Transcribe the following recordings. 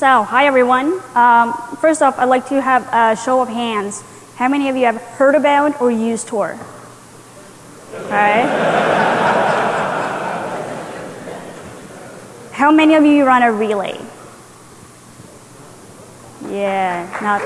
So, hi everyone. Um, first off, I'd like to have a show of hands. How many of you have heard about or used Tor? All right. How many of you run a relay? Yeah, not.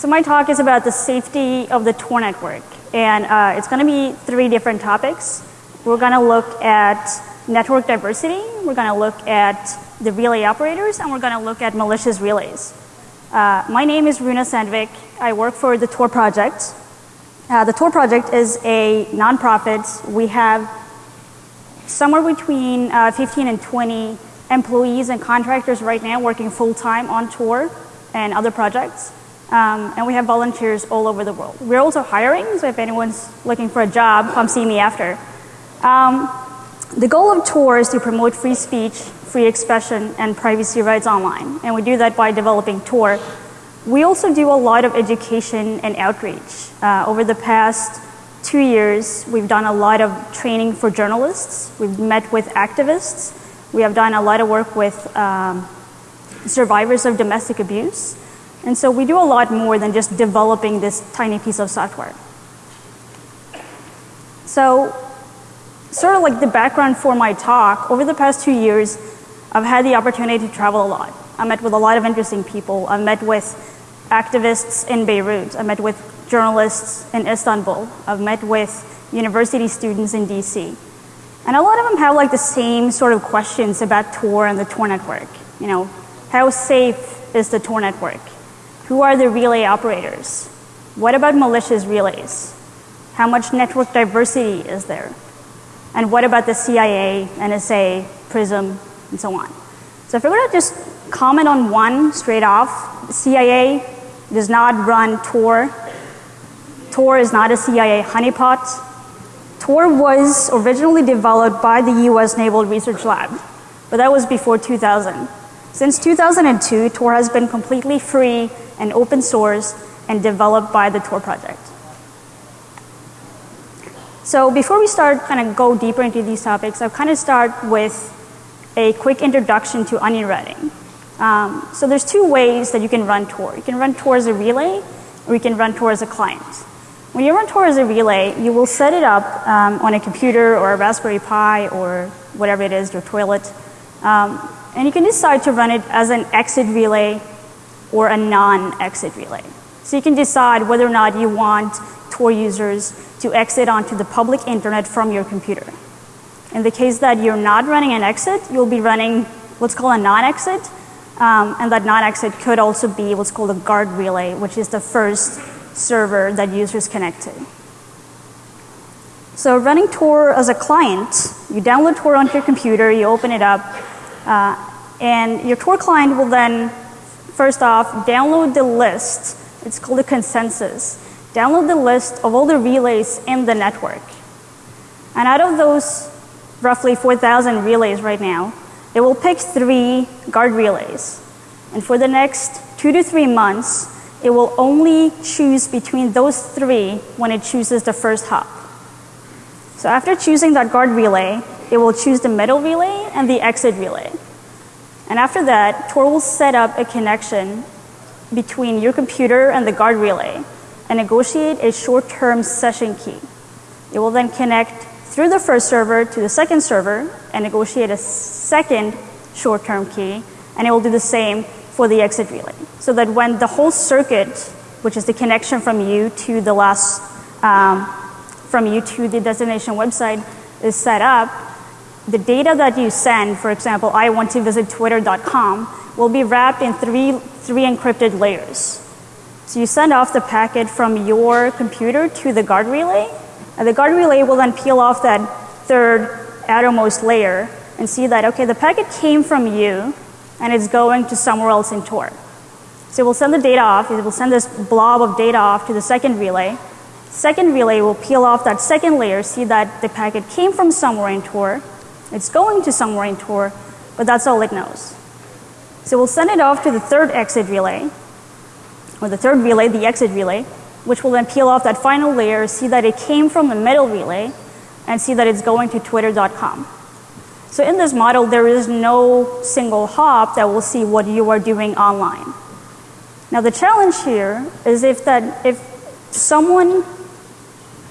So my talk is about the safety of the Tor network, and uh, it's going to be three different topics. We're going to look at network diversity, we're going to look at the relay operators, and we're going to look at malicious relays. Uh, my name is Runa Sandvik. I work for the Tor project. Uh, the Tor project is a nonprofit. We have somewhere between uh, 15 and 20 employees and contractors right now working full time on Tor and other projects. Um, and we have volunteers all over the world. We're also hiring, so if anyone's looking for a job, come see me after. Um, the goal of Tor is to promote free speech, free expression, and privacy rights online. And we do that by developing Tor. We also do a lot of education and outreach. Uh, over the past two years, we've done a lot of training for journalists. We've met with activists. We have done a lot of work with um, survivors of domestic abuse. And so we do a lot more than just developing this tiny piece of software. So sort of like the background for my talk, over the past two years, I've had the opportunity to travel a lot. I met with a lot of interesting people. I've met with activists in Beirut. I met with journalists in Istanbul. I've met with university students in DC. And a lot of them have like the same sort of questions about Tor and the Tor network. You know, how safe is the Tor network? Who are the relay operators? What about malicious relays? How much network diversity is there? And what about the CIA, NSA, PRISM, and so on? So if we're going to just comment on one straight off, CIA does not run Tor. Tor is not a CIA honeypot. Tor was originally developed by the US Naval Research Lab, but that was before 2000. Since 2002, Tor has been completely free and open source and developed by the Tor project. So before we start kind of go deeper into these topics, I'll kind of start with a quick introduction to onion routing. Um, so there's two ways that you can run Tor. You can run Tor as a relay, or you can run Tor as a client. When you run Tor as a relay, you will set it up um, on a computer or a Raspberry Pi or whatever it is, your toilet. Um, and you can decide to run it as an exit relay or a non-exit relay. So you can decide whether or not you want Tor users to exit onto the public internet from your computer. In the case that you're not running an exit, you'll be running what's called a non-exit. Um, and that non-exit could also be what's called a guard relay, which is the first server that users connect to. So running Tor as a client, you download Tor onto your computer, you open it up, uh, and your Tor client will then, first off, download the list. It's called a consensus. Download the list of all the relays in the network. And out of those roughly 4,000 relays right now, it will pick three guard relays. And for the next two to three months, it will only choose between those three when it chooses the first hop. So after choosing that guard relay, it will choose the middle relay and the exit relay. And after that, Tor will set up a connection between your computer and the guard relay and negotiate a short-term session key. It will then connect through the first server to the second server and negotiate a second short-term key, and it will do the same for the exit relay. So that when the whole circuit, which is the connection from you to the last, um, from you to the destination website is set up, the data that you send, for example, I want to visit twitter.com, will be wrapped in three, three encrypted layers. So you send off the packet from your computer to the guard relay, and the guard relay will then peel off that third outermost layer and see that, okay, the packet came from you and it's going to somewhere else in Tor. So we'll send the data off, it will send this blob of data off to the second relay. Second relay will peel off that second layer, see that the packet came from somewhere in Tor, it's going to somewhere in Tor, but that's all it knows. So we'll send it off to the third exit relay, or the third relay, the exit relay, which will then peel off that final layer, see that it came from the middle relay, and see that it's going to twitter.com. So in this model, there is no single hop that will see what you are doing online. Now the challenge here is if that if someone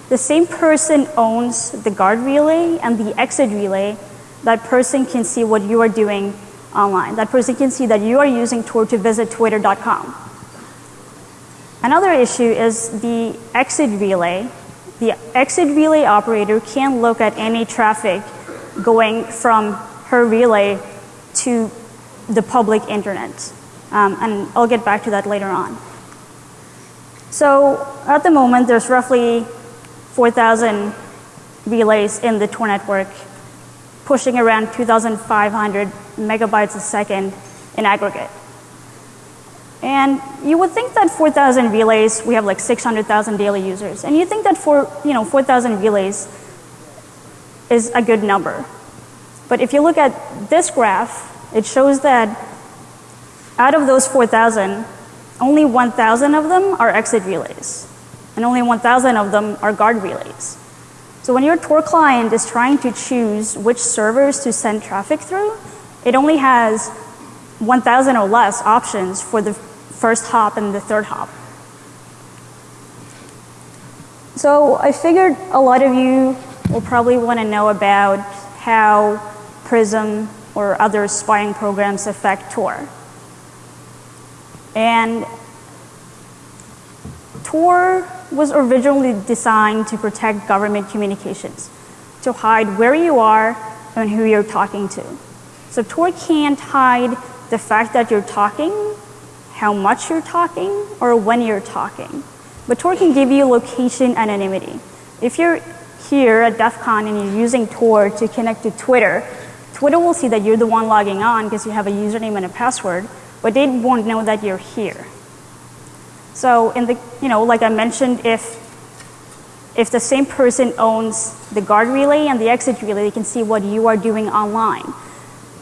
the same person owns the guard relay and the exit relay, that person can see what you are doing online. That person can see that you are using Tor to visit twitter.com. Another issue is the exit relay. The exit relay operator can look at any traffic going from her relay to the public internet. Um, and I'll get back to that later on. So at the moment, there's roughly 4,000 relays in the Tor network, pushing around 2,500 megabytes a second in aggregate. And you would think that 4,000 relays, we have like 600,000 daily users. And you think that for, you know, 4,000 relays is a good number. But if you look at this graph, it shows that out of those 4,000, only 1,000 of them are exit relays. And only 1,000 of them are guard relays. So when your Tor client is trying to choose which servers to send traffic through, it only has 1,000 or less options for the first hop and the third hop. So I figured a lot of you will probably want to know about how PRISM or other spying programs affect Tor. And Tor was originally designed to protect government communications, to hide where you are and who you're talking to. So Tor can't hide the fact that you're talking, how much you're talking, or when you're talking. But Tor can give you location anonymity. If you're here at DEF CON and you're using Tor to connect to Twitter, Twitter will see that you're the one logging on because you have a username and a password, but they won't know that you're here. So in the, you know, like I mentioned, if, if the same person owns the guard relay and the exit relay, they can see what you are doing online.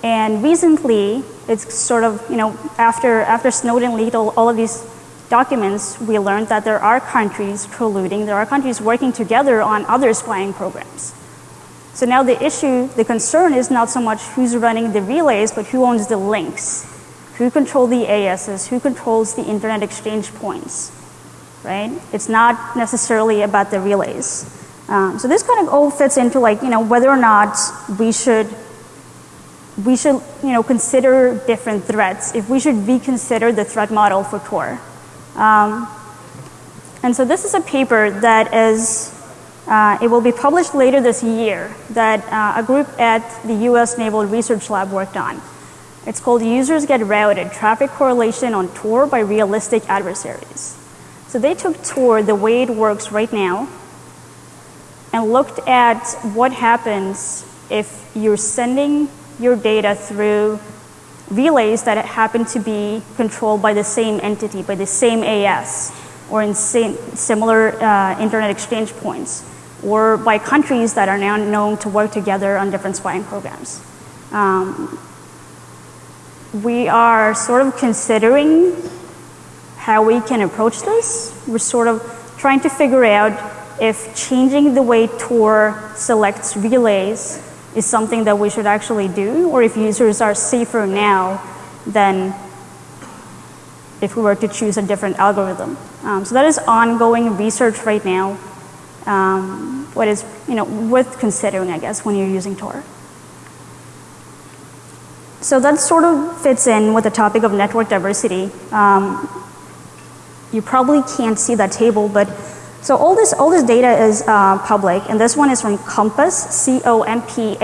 And recently, it's sort of, you know, after, after Snowden leaked all, all of these documents, we learned that there are countries colluding, there are countries working together on other spying programs. So now the issue, the concern is not so much who's running the relays, but who owns the links. Who controls the ASs, who controls the internet exchange points, right? It's not necessarily about the relays. Um, so this kind of all fits into like, you know, whether or not we should we should, you know, consider different threats, if we should reconsider the threat model for Tor. Um, and so this is a paper that is, uh, it will be published later this year that uh, a group at the US Naval Research Lab worked on. It's called Users Get Routed, Traffic Correlation on Tor by Realistic Adversaries. So they took Tor the way it works right now and looked at what happens if you're sending your data through relays that happen to be controlled by the same entity, by the same AS, or in same, similar uh, internet exchange points, or by countries that are now known to work together on different spying programs. Um, we are sort of considering how we can approach this. We're sort of trying to figure out if changing the way Tor selects relays is something that we should actually do, or if users are safer now than if we were to choose a different algorithm. Um, so that is ongoing research right now. Um, what is you know worth considering, I guess, when you're using Tor. So that sort of fits in with the topic of network diversity. Um, you probably can't see that table, but so all this, all this data is uh, public, and this one is from COMPASS, C-O-M-P-A-S-S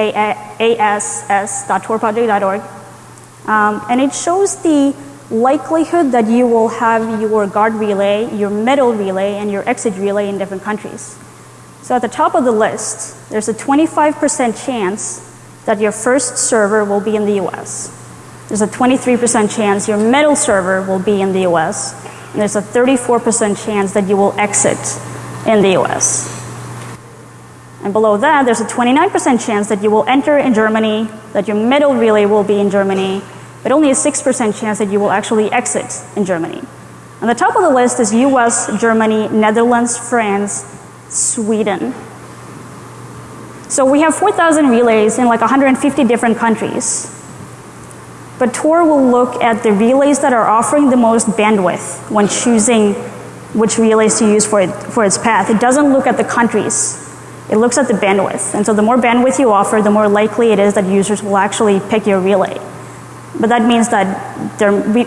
dot torproject.org. Um, and it shows the likelihood that you will have your guard relay, your middle relay, and your exit relay in different countries. So at the top of the list, there's a 25% chance that your first server will be in the US. There's a 23% chance your middle server will be in the US. And there's a 34% chance that you will exit in the US. And below that, there's a 29% chance that you will enter in Germany, that your middle relay will be in Germany, but only a 6% chance that you will actually exit in Germany. On the top of the list is US, Germany, Netherlands, France, Sweden. So we have 4,000 relays in like 150 different countries. But Tor will look at the relays that are offering the most bandwidth when choosing which relays to use for, it, for its path. It doesn't look at the countries. It looks at the bandwidth. And so the more bandwidth you offer, the more likely it is that users will actually pick your relay. But that means that there, we,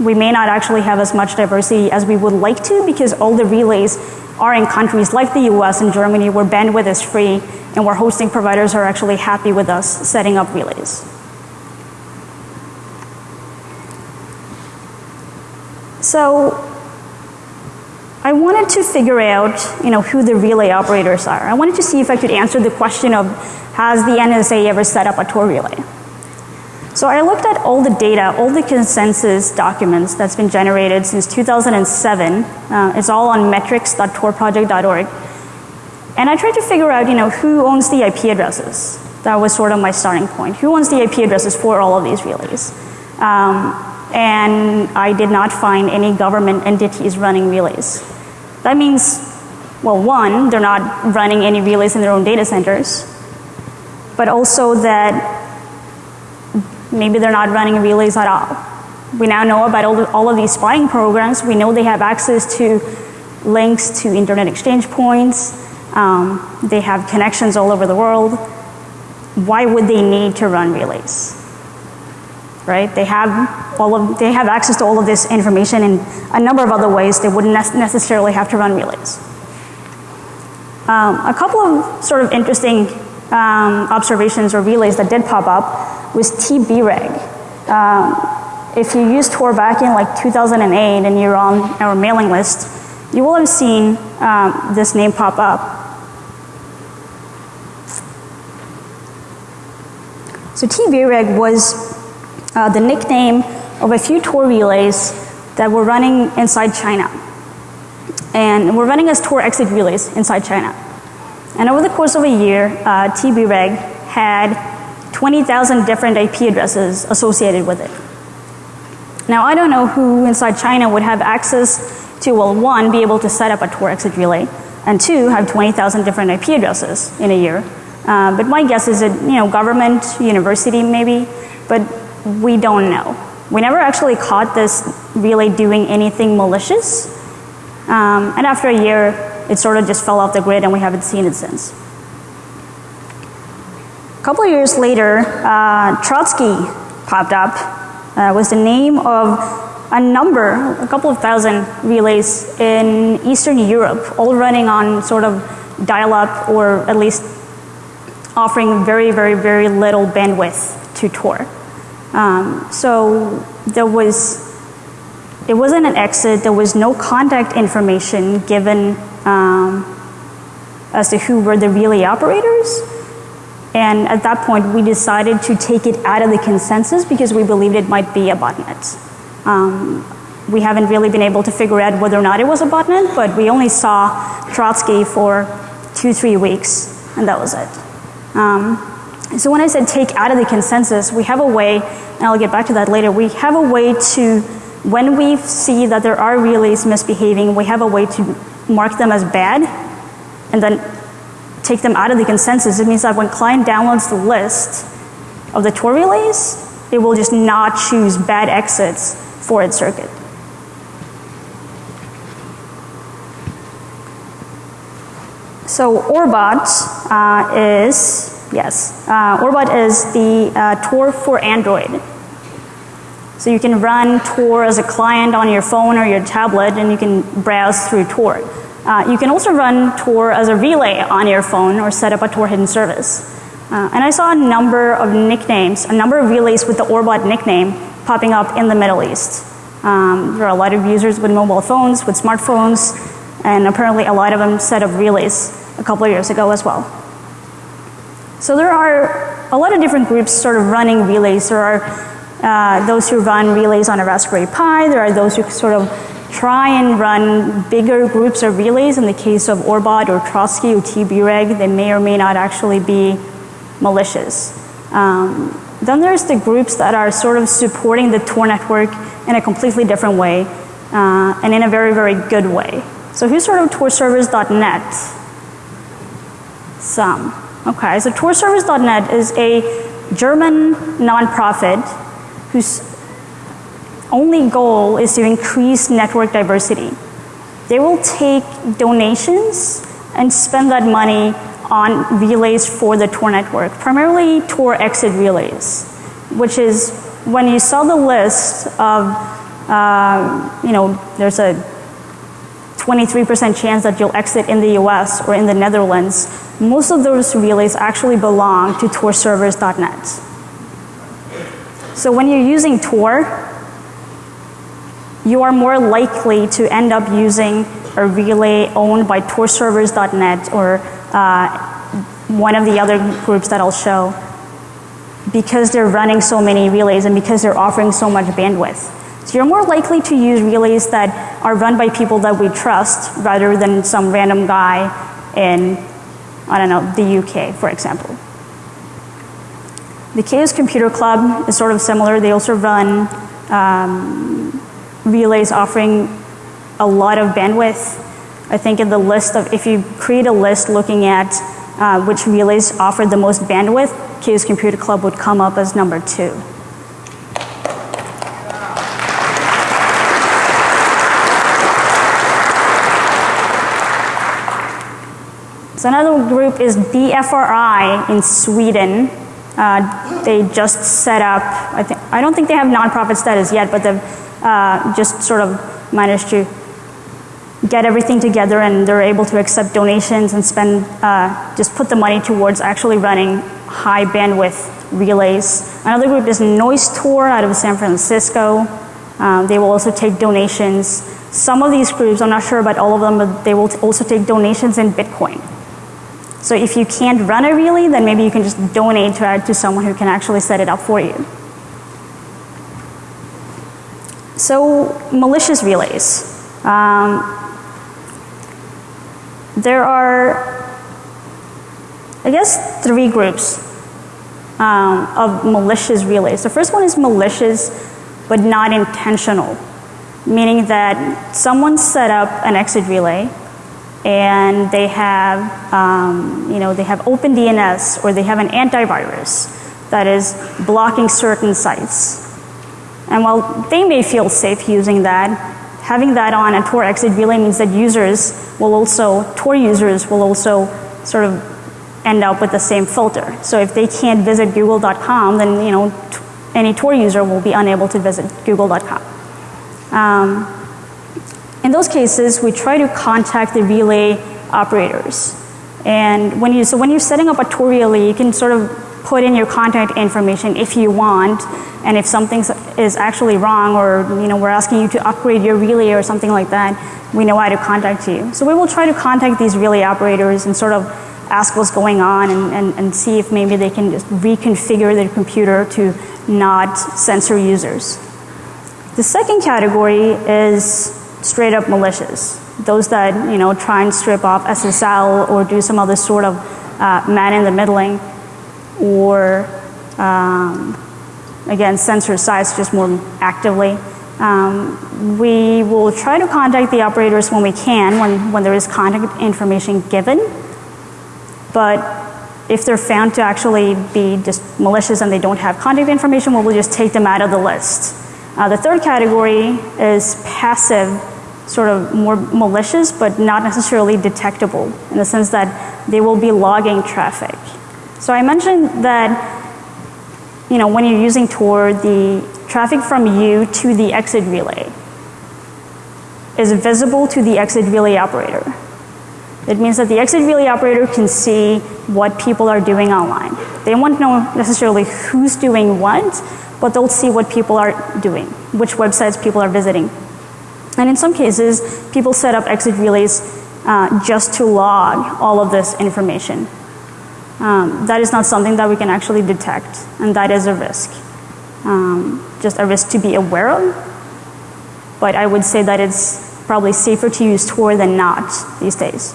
we may not actually have as much diversity as we would like to because all the relays are in countries like the US and Germany where bandwidth is free and where hosting providers are actually happy with us setting up relays. So I wanted to figure out, you know, who the relay operators are. I wanted to see if I could answer the question of has the NSA ever set up a Tor relay? So I looked at all the data, all the consensus documents that's been generated since 2007. Uh, it's all on metrics.torproject.org. And I tried to figure out, you know, who owns the IP addresses. That was sort of my starting point. Who owns the IP addresses for all of these relays? Um, and I did not find any government entities running relays. That means, well, one, they're not running any relays in their own data centers, but also that maybe they're not running relays at all. We now know about all, the, all of these spying programs. We know they have access to links to internet exchange points. Um, they have connections all over the world. Why would they need to run relays? Right? They have all of, they have access to all of this information in a number of other ways. They wouldn't necessarily have to run relays. Um, a couple of sort of interesting um, observations or relays that did pop up was TBREG. Um, if you used Tor back in like 2008 and you're on our mailing list, you will have seen um, this name pop up. So TBREG was uh, the nickname of a few Tor relays that were running inside China. And were running as Tor exit relays inside China. And over the course of a year, uh, TBREG had 20,000 different IP addresses associated with it. Now, I don't know who inside China would have access to, well, one, be able to set up a Tor exit relay, and two, have 20,000 different IP addresses in a year. Uh, but my guess is that, you know, government, university maybe, but we don't know. We never actually caught this relay doing anything malicious. Um, and after a year, it sort of just fell off the grid and we haven't seen it since. A couple of years later, uh, Trotsky popped up. Uh, was the name of a number, a couple of thousand relays in Eastern Europe, all running on sort of dial-up or at least offering very, very, very little bandwidth to Tor. Um, so there was, it wasn't an exit, there was no contact information given um, as to who were the relay operators. And at that point, we decided to take it out of the consensus because we believed it might be a botnet. Um, we haven't really been able to figure out whether or not it was a botnet, but we only saw Trotsky for two, three weeks, and that was it. Um, so when I said take out of the consensus, we have a way, and I'll get back to that later, we have a way to, when we see that there are relays misbehaving, we have a way to mark them as bad, and then take them out of the consensus. It means that when client downloads the list of the Tor relays, it will just not choose bad exits for its circuit. So Orbot uh, is, yes, uh, Orbot is the uh, Tor for Android. So you can run Tor as a client on your phone or your tablet and you can browse through Tor. Uh, you can also run Tor as a relay on your phone or set up a Tor hidden service. Uh, and I saw a number of nicknames, a number of relays with the Orbot nickname popping up in the Middle East. Um, there are a lot of users with mobile phones, with smartphones, and apparently a lot of them set up relays a couple of years ago as well. So there are a lot of different groups sort of running relays. There are uh, those who run relays on a Raspberry Pi. There are those who sort of try and run bigger groups of relays. In the case of Orbot or Trotsky or TBREG, they may or may not actually be malicious. Um, then there's the groups that are sort of supporting the Tor network in a completely different way uh, and in a very, very good way. So who's heard of torservers.net? Some. Okay, so torservers.net is a German nonprofit whose only goal is to increase network diversity. They will take donations and spend that money on relays for the Tor network, primarily Tor exit relays, which is when you saw the list of, uh, you know, there's a 23% chance that you'll exit in the US or in the Netherlands, most of those relays actually belong to torservers.net. So when you're using Tor, you are more likely to end up using a relay owned by torservers.net or uh, one of the other groups that I'll show because they're running so many relays and because they're offering so much bandwidth. So you're more likely to use relays that are run by people that we trust rather than some random guy in, I don't know, the UK, for example. The Chaos Computer Club is sort of similar. They also run um, relays offering a lot of bandwidth. I think in the list of, if you create a list looking at uh, which relays offer the most bandwidth, Chaos Computer Club would come up as number two. So another group is DFRI in Sweden. Uh, they just set up, I, think, I don't think they have nonprofit status yet, but they've uh, just sort of managed to get everything together and they're able to accept donations and spend, uh, just put the money towards actually running high bandwidth relays. Another group is Noise Tor out of San Francisco. Um, they will also take donations. Some of these groups, I'm not sure about all of them, but they will also take donations in Bitcoin. So if you can't run a relay, then maybe you can just donate to, to someone who can actually set it up for you. So malicious relays. Um, there are, I guess, three groups um, of malicious relays. The first one is malicious but not intentional, meaning that someone set up an exit relay and they have, um, you know, they have OpenDNS or they have an antivirus that is blocking certain sites. And while they may feel safe using that, having that on a Tor exit relay means that users will also, Tor users will also sort of end up with the same filter. So if they can't visit google.com, then you know, any Tor user will be unable to visit google.com. Um, in those cases, we try to contact the relay operators. And when you, so when you're setting up a Tor relay, you can sort of put in your contact information if you want, and if something is actually wrong or you know, we're asking you to upgrade your relay or something like that, we know how to contact you. So we will try to contact these relay operators and sort of ask what's going on and, and, and see if maybe they can just reconfigure their computer to not censor users. The second category is straight up malicious. Those that you know try and strip off SSL or do some other sort of uh, man in the middling or um, again censor sites just more actively. Um, we will try to contact the operators when we can, when, when there is contact information given. But if they're found to actually be just malicious and they don't have contact information, well, we'll just take them out of the list. Uh, the third category is passive, sort of more malicious, but not necessarily detectable in the sense that they will be logging traffic. So I mentioned that you know, when you're using Tor, the traffic from you to the exit relay is visible to the exit relay operator. It means that the exit relay operator can see what people are doing online. They won't know necessarily who's doing what, but they'll see what people are doing, which websites people are visiting. And in some cases, people set up exit relays uh, just to log all of this information. Um, that is not something that we can actually detect, and that is a risk. Um, just a risk to be aware of, but I would say that it's probably safer to use Tor than not these days.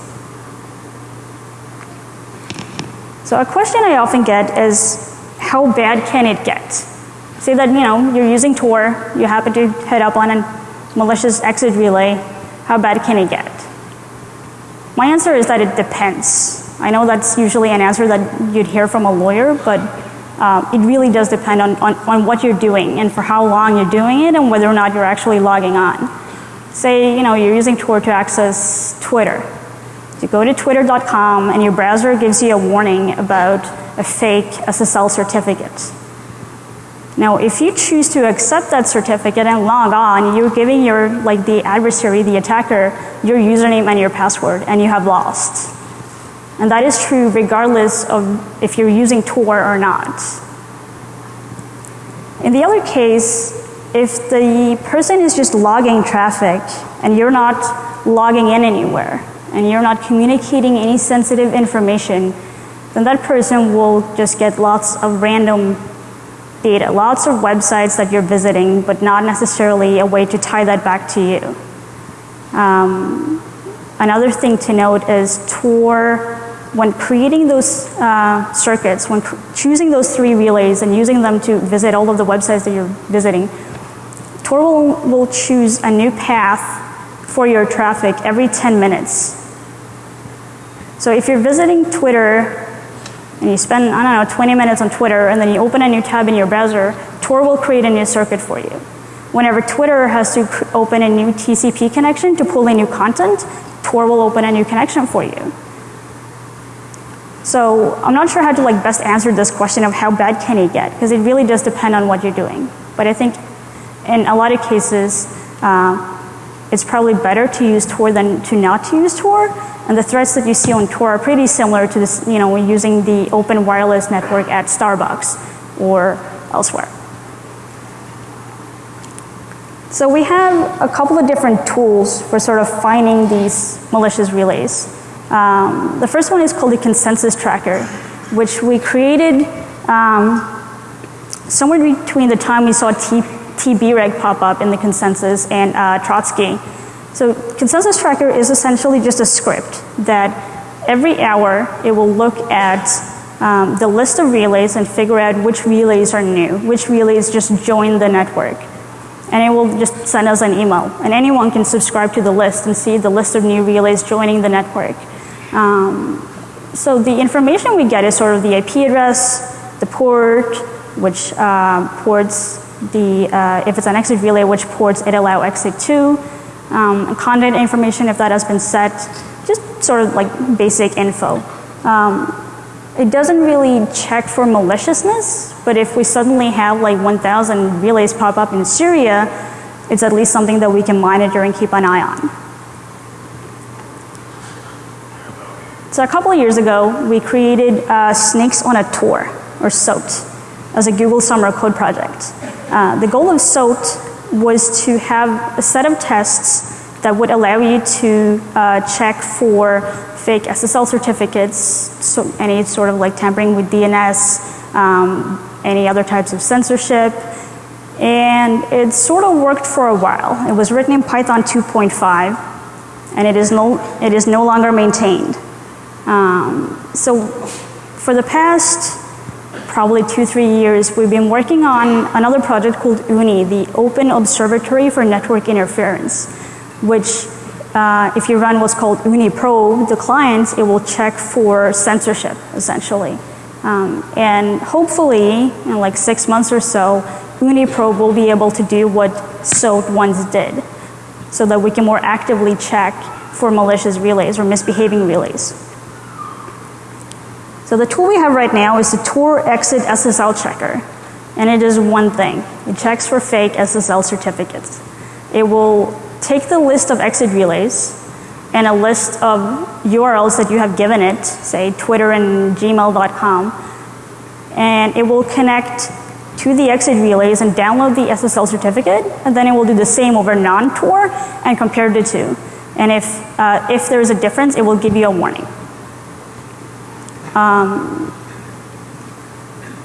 So a question I often get is, how bad can it get? Say that, you know, you're using Tor, you happen to head up on a malicious exit relay, how bad can it get? My answer is that it depends. I know that's usually an answer that you'd hear from a lawyer, but uh, it really does depend on, on, on what you're doing and for how long you're doing it and whether or not you're actually logging on. Say, you know, you're using Tor to access Twitter. You go to twitter.com and your browser gives you a warning about a fake SSL certificate. Now, if you choose to accept that certificate and log on, you're giving your, like the adversary, the attacker, your username and your password, and you have lost. And that is true regardless of if you're using Tor or not. In the other case, if the person is just logging traffic and you're not logging in anywhere and you're not communicating any sensitive information, then that person will just get lots of random data, lots of websites that you're visiting, but not necessarily a way to tie that back to you. Um, another thing to note is Tor, when creating those uh, circuits, when choosing those three relays and using them to visit all of the websites that you're visiting, Tor will, will choose a new path for your traffic every 10 minutes. So if you're visiting Twitter and you spend, I don't know, 20 minutes on Twitter and then you open a new tab in your browser, Tor will create a new circuit for you. Whenever Twitter has to open a new TCP connection to pull in new content, Tor will open a new connection for you. So I'm not sure how to like best answer this question of how bad can it get, because it really does depend on what you're doing. But I think in a lot of cases, uh, it's probably better to use Tor than to not to use Tor. And the threats that you see on Tor are pretty similar to this, you know, using the open wireless network at Starbucks or elsewhere. So we have a couple of different tools for sort of finding these malicious relays. Um, the first one is called the consensus tracker, which we created um, somewhere between the time we saw T TBREG pop up in the consensus and uh, Trotsky. So consensus tracker is essentially just a script that every hour it will look at um, the list of relays and figure out which relays are new, which relays just joined the network. And it will just send us an email. And anyone can subscribe to the list and see the list of new relays joining the network. Um, so the information we get is sort of the IP address, the port, which uh, ports the, uh, if it's an exit relay, which ports it allow exit to, um, content information if that has been set, just sort of like basic info. Um, it doesn't really check for maliciousness, but if we suddenly have like 1,000 relays pop up in Syria, it's at least something that we can monitor and keep an eye on. So a couple of years ago, we created uh, Snakes on a Tor, or SOAT, as a Google Summer Code project. Uh, the goal of SOAT was to have a set of tests that would allow you to uh, check for fake SSL certificates, so any sort of like tampering with DNS, um, any other types of censorship. And it sort of worked for a while. It was written in Python 2.5 and it is no, it is no longer maintained. Um, so for the past probably two, three years, we've been working on another project called OONI, the Open Observatory for Network Interference, which uh, if you run what's called OONI Pro, the client, it will check for censorship, essentially. Um, and hopefully, in like six months or so, OONI Pro will be able to do what SOAT once did, so that we can more actively check for malicious relays or misbehaving relays. So the tool we have right now is the Tor Exit SSL Checker. And it is one thing. It checks for fake SSL certificates. It will take the list of exit relays and a list of URLs that you have given it, say Twitter and gmail.com, and it will connect to the exit relays and download the SSL certificate, and then it will do the same over non-Tor and compare the two. And if, uh, if there is a difference, it will give you a warning. Um,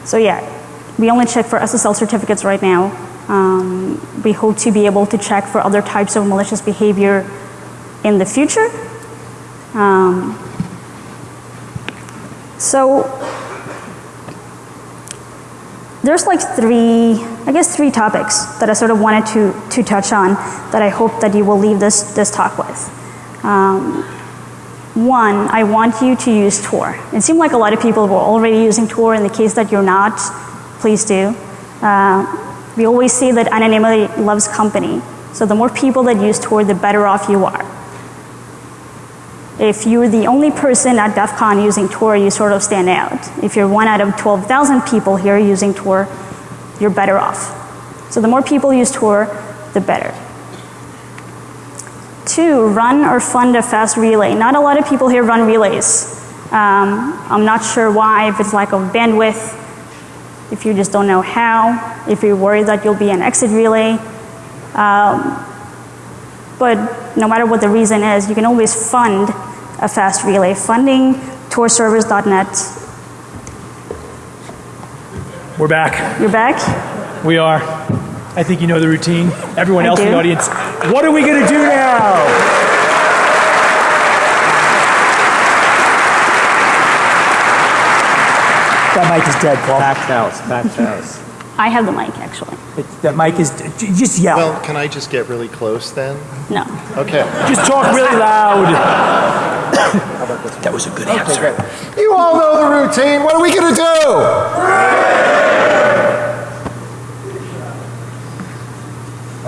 so yeah, we only check for SSL certificates right now. Um, we hope to be able to check for other types of malicious behavior in the future. Um, so there's like three, I guess three topics that I sort of wanted to, to touch on that I hope that you will leave this, this talk with. Um, One, I want you to use Tor. It seemed like a lot of people were already using Tor. In the case that you're not, please do. Uh, we always say that anonymity loves company. So the more people that use Tor, the better off you are. If you're the only person at DEF CON using Tor, you sort of stand out. If you're one out of 12,000 people here using Tor, you're better off. So the more people use Tor, the better. Two, run or fund a fast relay. Not a lot of people here run relays. Um, I'm not sure why, if it's lack of bandwidth, if you just don't know how, if you're worried that you'll be an exit relay. Um, but no matter what the reason is, you can always fund a fast relay. Funding torservers.net. We're back. You're back? We are. I think you know the routine. Everyone I else in the audience, what are we going to do now? That mic is dead, Paul. Packed house, packed house. I have the mic actually. It- That mic is, just yell. Well, can I just get really close then? No. Okay. just talk really loud. that was a good answer. You all know the routine. What are we going to do?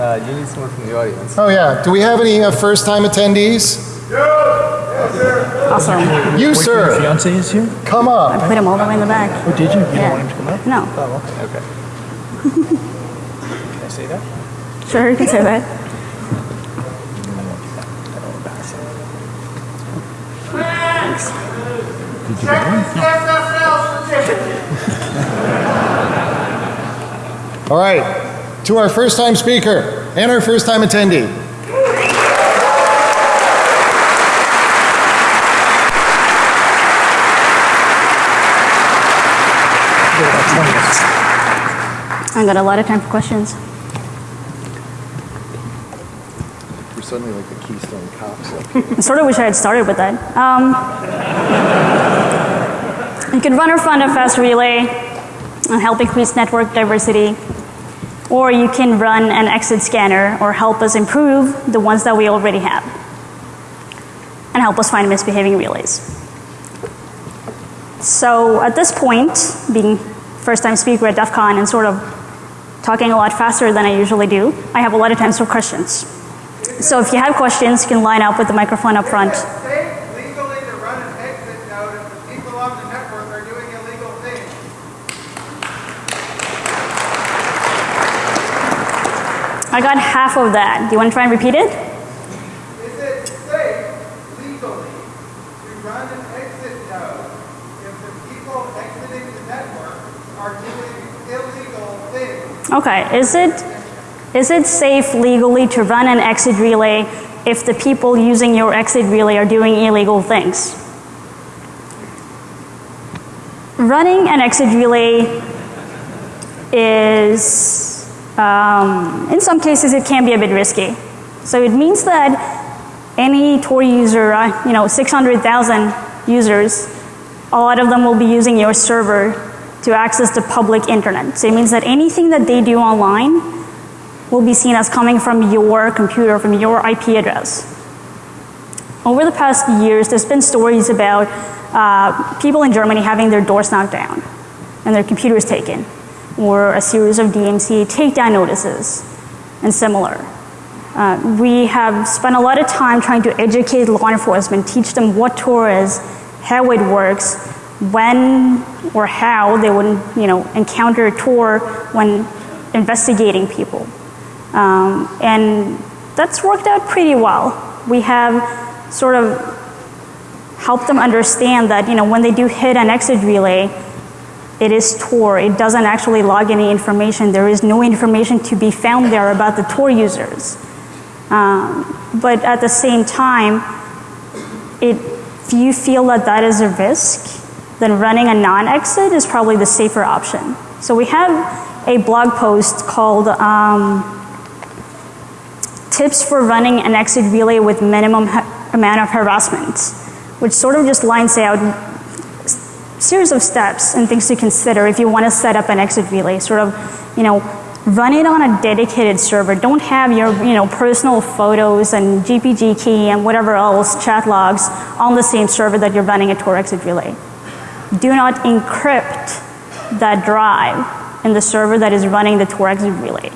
Uh, you need someone from the audience. Oh, yeah. Do we have any uh, first time attendees? Awesome. You, sir. Your sir, fiance is here? come up. I put him all the way in the back. Oh, did you? You Yeah. don't want him to come up? No. Oh, okay. Okay. Can I say that? Sure, you can say that. All right. To our first time speaker and our first time attendee. I got a lot of time for questions. We're suddenly like the Keystone Cops. I sort of wish I had started with that. Um, you can run or fund a fast relay and help increase network diversity, or you can run an exit scanner or help us improve the ones that we already have, and help us find misbehaving relays. So at this point, being first time speaker at DEF CON and sort of talking a lot faster than I usually do, I have a lot of time for questions. So if you have questions, you can line up with the microphone up front. safe legally to run an exit node if the people on the network are doing illegal things. I got half of that. Do you want to try and repeat it? Is it safe legally to run an exit node if the people exiting the network are doing illegal things? Okay. Is it is it safe legally to run an exit relay if the people using your exit relay are doing illegal things? Running an exit relay is, um, in some cases, it can be a bit risky. So it means that any Tor user, uh, you know, 600,000 users, a lot of them will be using your server to access the public internet. So it means that anything that they do online will be seen as coming from your computer, from your IP address. Over the past years, there's been stories about uh, people in Germany having their doors knocked down and their computers taken, or a series of DMCA takedown notices and similar. Uh, we have spent a lot of time trying to educate law enforcement, teach them what Tor is, how it works, when or how they would, you know, encounter Tor when investigating people. Um, and that's worked out pretty well. We have sort of helped them understand that, you know, when they do hit an exit relay, it is Tor. It doesn't actually log any information. There is no information to be found there about the Tor users. Um, but at the same time, it, if you feel that that is a risk, then running a non-exit is probably the safer option. So we have a blog post called um, Tips for Running an Exit Relay with Minimum Amount of Harassment, which sort of just lines out series of steps and things to consider if you want to set up an exit relay. Sort of, you know, run it on a dedicated server. Don't have your you know, personal photos and GPG key and whatever else, chat logs, on the same server that you're running a Tor exit relay. Do not encrypt that drive in the server that is running the Tor exit relay.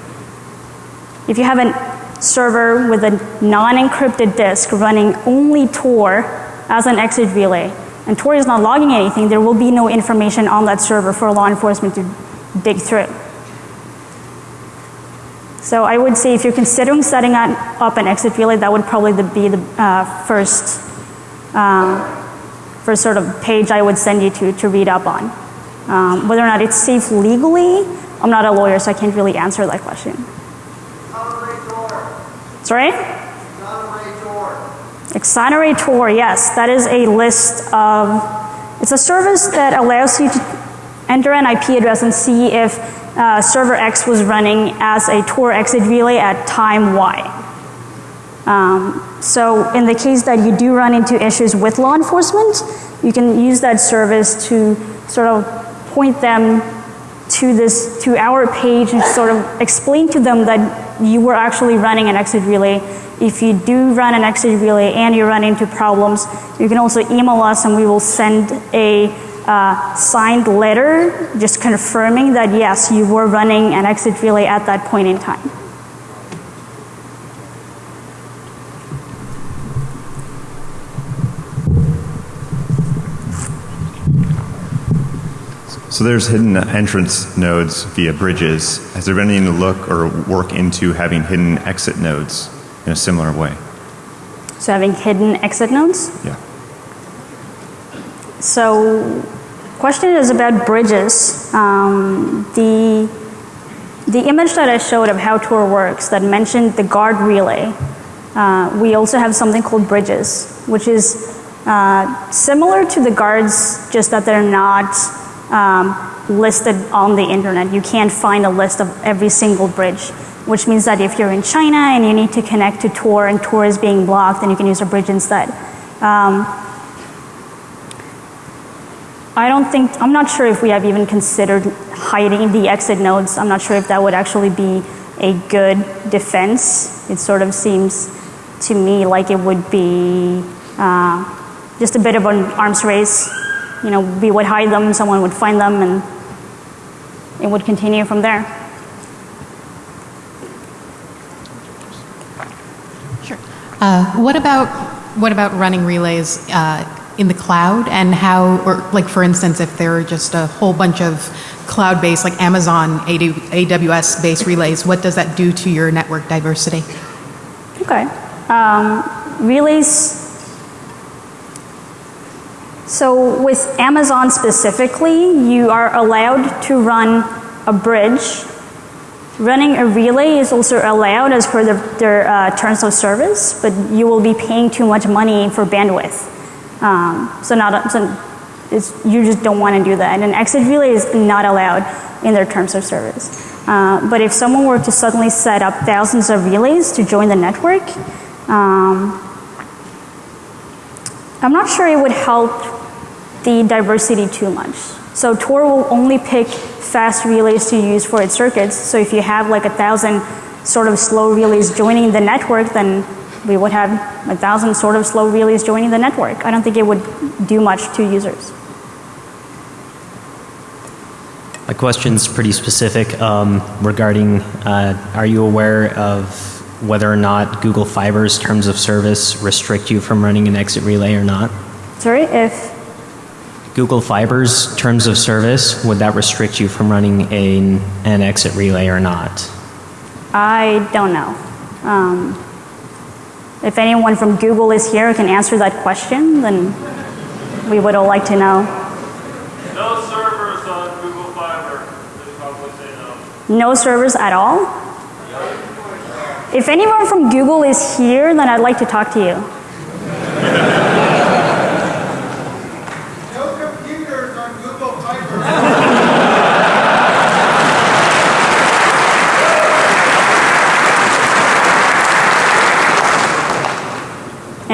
If you have a server with a non-encrypted disk running only Tor as an exit relay, and Tor is not logging anything, there will be no information on that server for law enforcement to dig through. So I would say if you're considering setting up an exit relay, that would probably be the uh, first, uh, first sort of page I would send you to to read up on. Um, whether or not it's safe legally, I'm not a lawyer, so I can't really answer that question. Sorry? ExoneraTor. Yes, that is a list of, it's a service that allows you to enter an IP address and see if uh, server X was running as a Tor exit relay at time Y. Um, so in the case that you do run into issues with law enforcement, you can use that service to sort of point them to this, to our page and sort of explain to them that you were actually running an exit relay. If you do run an exit relay and you run into problems, you can also email us and we will send a uh, signed letter just confirming that yes, you were running an exit relay at that point in time. So there's hidden entrance nodes via bridges. Has there been any look or work into having hidden exit nodes in a similar way? So having hidden exit nodes. Yeah. So question is about bridges. Um, the, the image that I showed of how Tor works that mentioned the guard relay, uh, we also have something called bridges, which is uh, similar to the guards, just that they're not um, listed on the internet. You can't find a list of every single bridge, which means that if you're in China and you need to connect to Tor and Tor is being blocked, then you can use a bridge instead. Um, I don't think, I'm not sure if we have even considered hiding the exit nodes. I'm not sure if that would actually be a good defense. It sort of seems to me like it would be uh, just a bit of an arms race. You know, we would hide them, someone would find them, and it would continue from there. Sure. Uh, what about what about running relays uh, in the cloud and how, or like for instance, if there are just a whole bunch of cloud-based, like Amazon AWS-based relays, what does that do to your network diversity? Okay. Um, relays. So with Amazon specifically, you are allowed to run a bridge. Running a relay is also allowed as per the, their uh, terms of service, but you will be paying too much money for bandwidth. Um, so not so you just don't want to do that. And an exit relay is not allowed in their terms of service. Uh, but if someone were to suddenly set up thousands of relays to join the network, um, I'm not sure it would help the diversity too much. So Tor will only pick fast relays to use for its circuits. So if you have like a thousand sort of slow relays joining the network, then we would have a thousand sort of slow relays joining the network. I don't think it would do much to users. My question's pretty specific um, regarding uh, are you aware of whether or not Google Fiber's terms of service restrict you from running an exit relay or not? Sorry, if Google Fiber's terms of service, would that restrict you from running a, an exit relay or not? I don't know. Um, if anyone from Google is here can answer that question, then we would all like to know. No servers on Google Fiber. They probably say no. No servers at all? If anyone from Google is here, then I'd like to talk to you.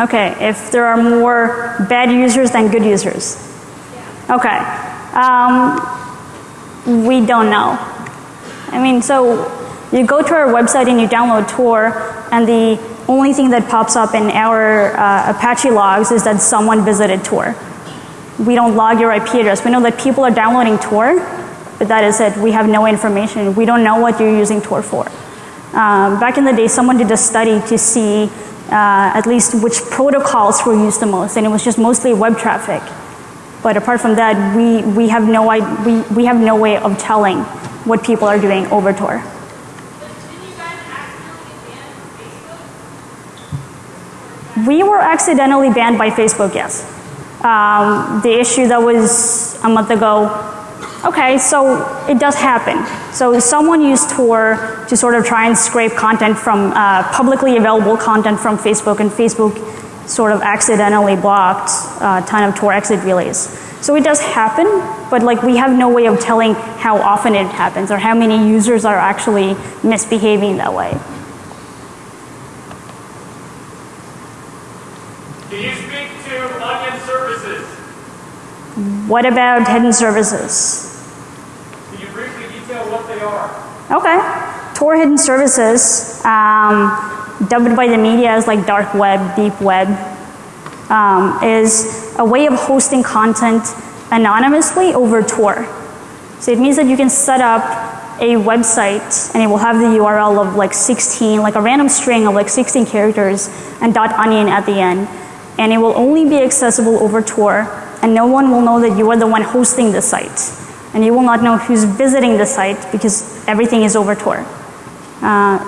Okay, if there are more bad users than good users. Okay. Um, we don't know. I mean, so you go to our website and you download Tor, and the only thing that pops up in our uh, Apache logs is that someone visited Tor. We don't log your IP address. We know that people are downloading Tor, but that is it. We have no information. We don't know what you're using Tor for. Um, back in the day, someone did a study to see uh, at least which protocols were used the most, and it was just mostly web traffic. But apart from that, we, we, have no, we, we have no way of telling what people are doing over Tor. We were accidentally banned by Facebook, yes. Um, the issue that was a month ago, okay, so it does happen. So someone used Tor to sort of try and scrape content from uh, publicly available content from Facebook, and Facebook sort of accidentally blocked a ton of Tor exit relays. So it does happen, but like we have no way of telling how often it happens or how many users are actually misbehaving that way. Can you speak to onion services? What about hidden services? Can you briefly detail what are? Okay. Tor hidden services, um, dubbed by the media as like dark web, deep web, um, is a way of hosting content anonymously over Tor. So it means that you can set up a website and it will have the URL of like 16, like a random string of like 16 characters and dot .onion at the end. And it will only be accessible over Tor and no one will know that you are the one hosting the site. And you will not know who's visiting the site because everything is over Tor. Uh,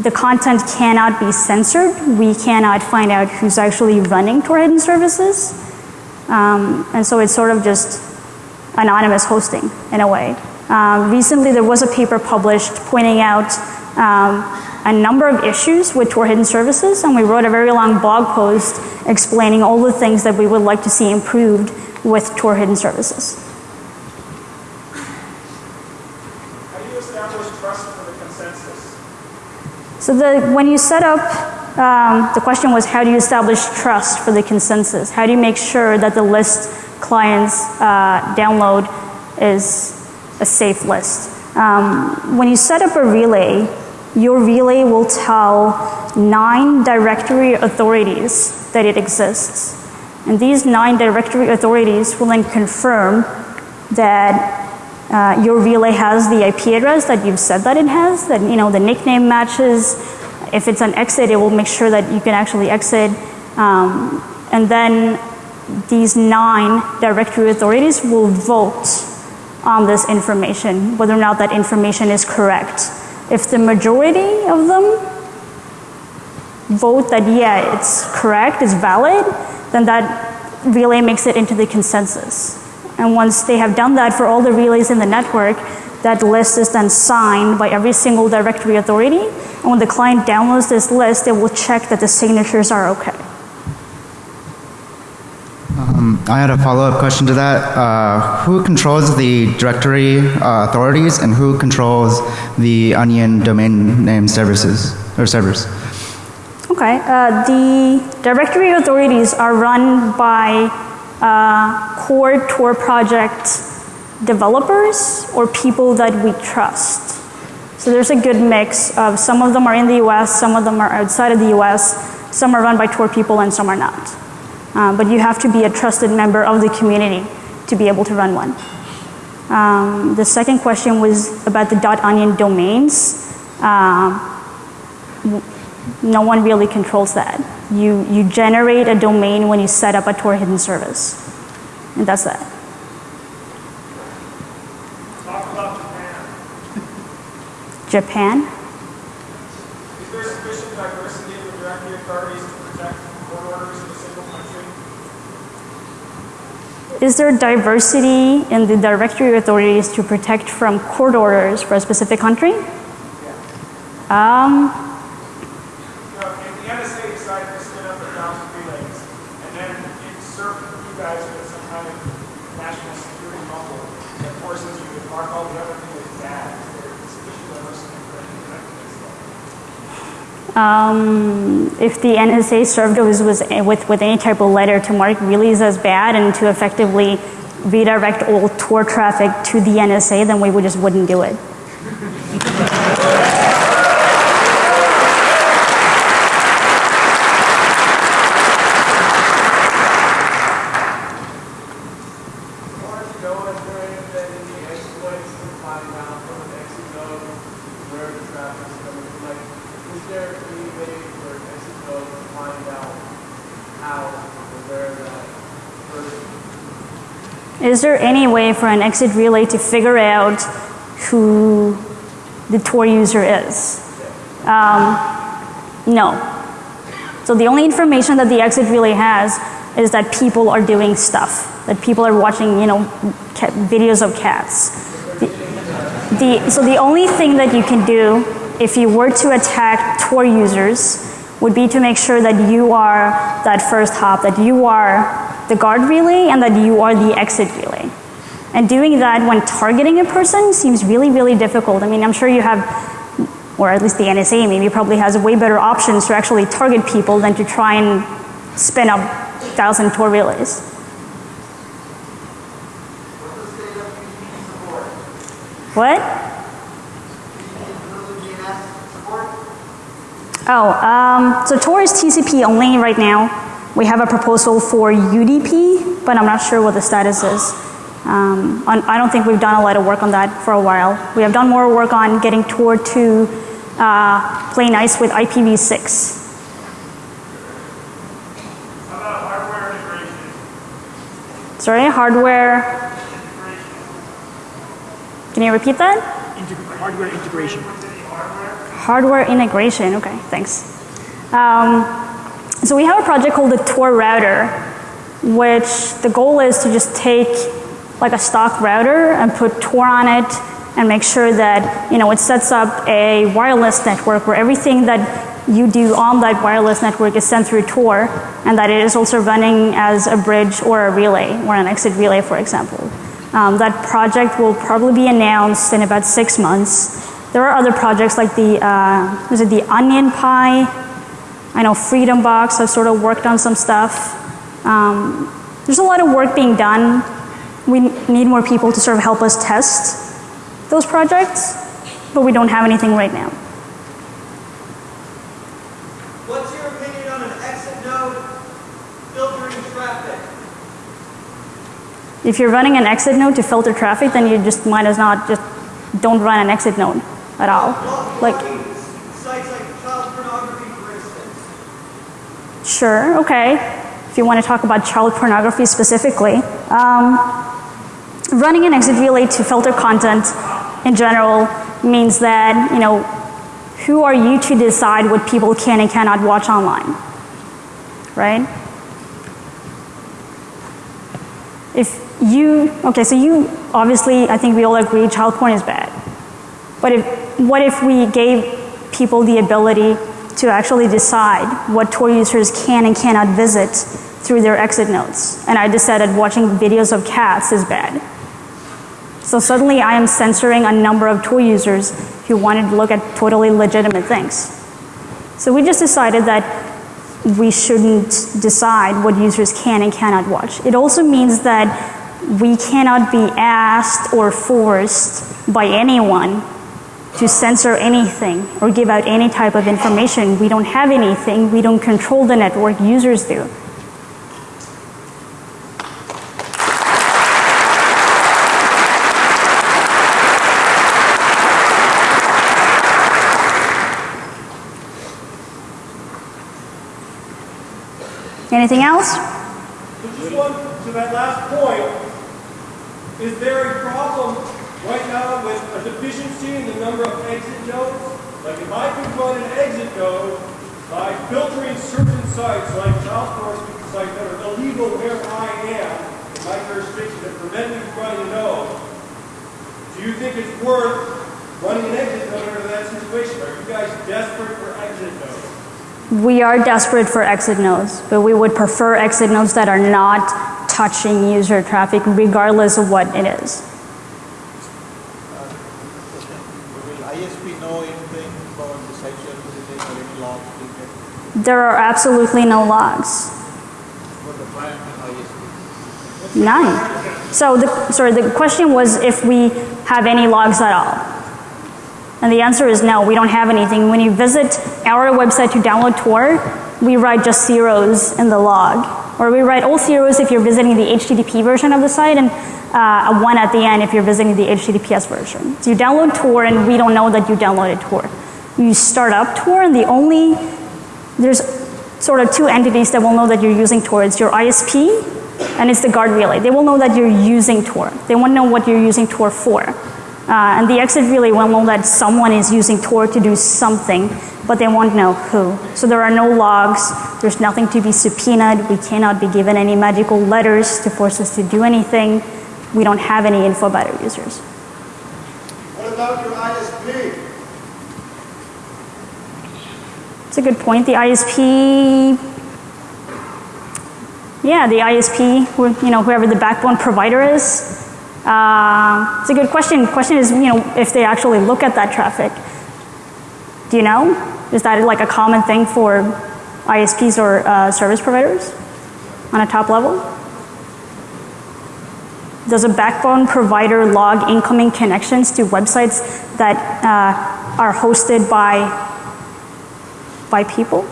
the content cannot be censored. We cannot find out who's actually running Tor hidden services. Um, and so it's sort of just anonymous hosting in a way. Um, recently, there was a paper published pointing out um, a number of issues with Tor hidden services, and we wrote a very long blog post explaining all the things that we would like to see improved with Tor hidden services. How do you establish trust for the consensus? So the, when you set up, um, the question was how do you establish trust for the consensus? How do you make sure that the list clients uh, download is a safe list? Um, when you set up a relay, your relay will tell nine directory authorities that it exists. And these nine directory authorities will then confirm that uh, your relay has the IP address that you've said that it has, that you know the nickname matches. If it's an exit, it will make sure that you can actually exit. Um, and then these nine directory authorities will vote on this information, whether or not that information is correct. If the majority of them vote that yeah, it's correct, it's valid, then that relay makes it into the consensus. And once they have done that for all the relays in the network, that list is then signed by every single directory authority. And when the client downloads this list, it will check that the signatures are okay. Um, I had a follow-up question to that. Uh, who controls the directory uh, authorities and who controls the Onion domain name services or servers? Okay, uh, the directory authorities are run by uh, core Tor project developers or people that we trust. So there's a good mix of some of them are in the US, some of them are outside of the US, some are run by Tor people and some are not. Uh, but you have to be a trusted member of the community to be able to run one. Um, the second question was about the dot .onion domains. Um, no one really controls that. You, you generate a domain when you set up a Tor hidden service. And that's that. Talk about Japan. Japan? Is there sufficient diversity in the directory authorities to protect court orders in a single country? is there diversity in the directory authorities to protect from court orders for a specific country? Yeah. Um, You know, if the NSA decided to spin up a thousand relays, and then it served you guys with some kind of national security bubble that forces you to mark all the other things as bad, is there sufficient diversity for any of that? Um, if the NSA served us was with, with any type of letter to mark relays as bad and to effectively redirect all Tor traffic to the NSA, then we would just wouldn't do it. Or to go and bring that in the exploits to find out from an exit node where the traffic's coming from. Like, is there any way for an exit node to find out how or where that person Is there any way for an exit relay to figure out who the Tor user is? Um, no. So the only information that the exit relay has is that people are doing stuff, that people are watching, you know, videos of cats. The, the, so the only thing that you can do if you were to attack Tor users would be to make sure that you are that first hop, that you are the guard relay and that you are the exit relay. And doing that when targeting a person seems really, really difficult. I mean, I'm sure you have, or at least the NSA maybe probably has way better options to actually target people than to try and spin up thousand Tor relays. What? Oh, um, so Tor is TCP only right now. We have a proposal for UDP, but I'm not sure what the status is. Um, on, I don't think we've done a lot of work on that for a while. We have done more work on getting Tor to uh, play nice with IPv6. How about hardware? Sorry, hardware. Can you repeat that? Hardware integration. Hardware integration, okay, thanks. Um, so we have a project called the Tor router, which the goal is to just take like a stock router and put Tor on it and make sure that, you know, it sets up a wireless network where everything that you do on that wireless network is sent through Tor and that it is also running as a bridge or a relay or an exit relay, for example. Um, that project will probably be announced in about six months. There are other projects like the, uh, it the Onion Pi? I know Freedom Box has sort of worked on some stuff. Um, there's a lot of work being done. We need more people to sort of help us test those projects, but we don't have anything right now. What's your opinion on an exit node filtering traffic? If you're running an exit node to filter traffic, then you just might as not just don't run an exit node at all. Like, Sites like child pornography, for instance. Sure, okay. If you want to talk about child pornography specifically. Um, running an exit relay to filter content in general means that, you know, who are you to decide what people can and cannot watch online? Right? If you, okay, so you, obviously, I think we all agree child porn is bad. But if, what if we gave people the ability to actually decide what Tor users can and cannot visit through their exit nodes? And I decided watching videos of cats is bad. So suddenly I am censoring a number of Tor users who wanted to look at totally legitimate things. So we just decided that we shouldn't decide what users can and cannot watch. It also means that we cannot be asked or forced by anyone to censor anything or give out any type of information. We don't have anything. We don't control the network. Users do. Anything else? Just one, to that last point, is there a problem right now with a deficiency in the number of exit nodes? Like if I could run an exit node by filtering certain sites, like child pornography sites that are illegal where I am, if my jurisdiction to prevent me from running a node, do you think it's worth running an exit node under that situation? Are you guys desperate for exit nodes? We are desperate for exit nodes, but we would prefer exit nodes that are not touching user traffic regardless of what it is. Will ISP know anything about the site you're visiting or any logs being kept? There are absolutely no logs. None. So the, sorry, the question was if we have any logs at all. And the answer is no, we don't have anything. When you visit our website to download Tor, we write just zeros in the log. Or we write all zeros if you're visiting the HTTP version of the site and uh, a one at the end if you're visiting the HTTPS version. So you download Tor and we don't know that you downloaded Tor. You start up Tor and the only, there's sort of two entities that will know that you're using Tor. It's your ISP and it's the guard relay. They will know that you're using Tor. They won't know what you're using Tor for. Uh, and the exit relay will know that someone is using Tor to do something, but they won't know who. So there are no logs. There's nothing to be subpoenaed. We cannot be given any magical letters to force us to do anything. We don't have any info about our users. What about your ISP? It's a good point. The ISP, yeah, the ISP, you know, whoever the backbone provider is. Uh, it's a good question. Question is, you know, if they actually look at that traffic. Do you know? Is that like a common thing for ISPs or uh, service providers on a top level? Does a backbone provider log incoming connections to websites that uh, are hosted by by people?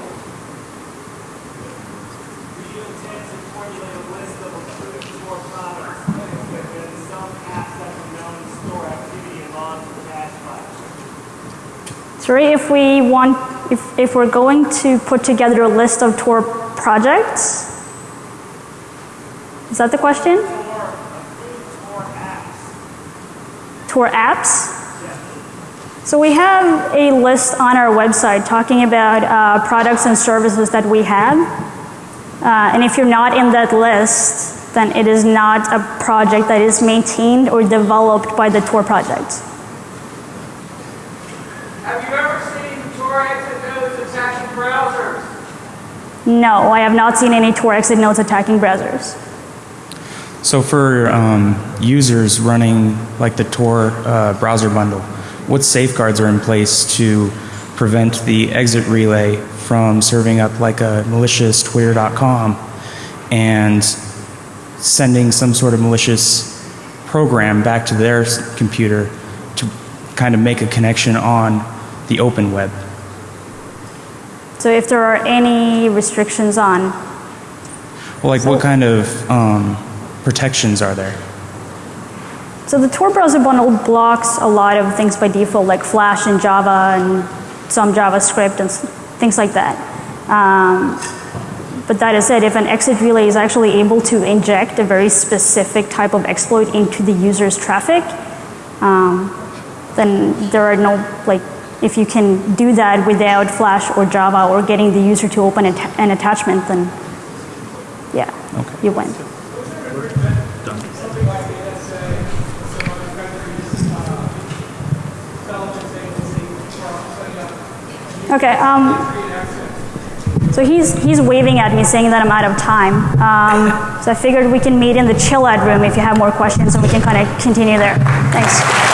Sorry, if we want, if, if we're going to put together a list of Tor projects, is that the question? Tor apps? So we have a list on our website talking about uh, products and services that we have. Uh, and if you're not in that list, then it is not a project that is maintained or developed by the Tor project. Have you ever seen Tor exit nodes attacking browsers? No, I have not seen any Tor exit nodes attacking browsers. So for um, users running like the Tor uh, browser bundle, what safeguards are in place to prevent the exit relay from serving up like a malicious twitter.com and sending some sort of malicious program back to their computer to kind of make a connection on the open web? So if there are any restrictions on, Well, like what kind of um, protections are there? So the Tor browser bundle blocks a lot of things by default, like Flash and Java and some JavaScript and things like that. Um, but that is it. If an exit relay is actually able to inject a very specific type of exploit into the user's traffic, um, then there are no like if you can do that without Flash or Java or getting the user to open an attachment, then yeah, you win. Okay. Um, so he's he's waving at me, saying that I'm out of time. Um, so I figured we can meet in the chill out room if you have more questions, and we can kind of continue there. Thanks.